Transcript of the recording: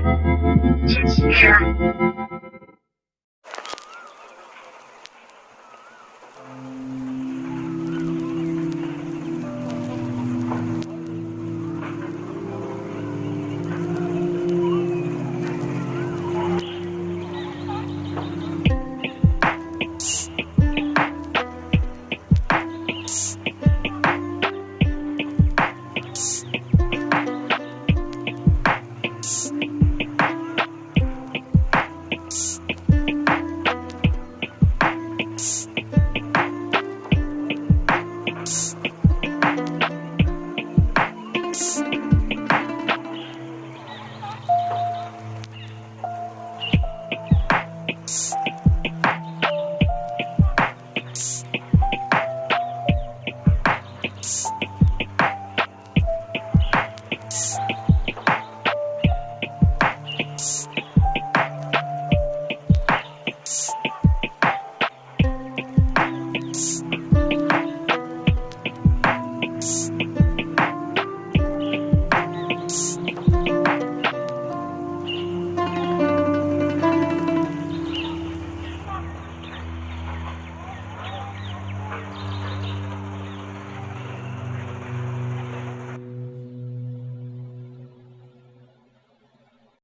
Just Yeah. Psst.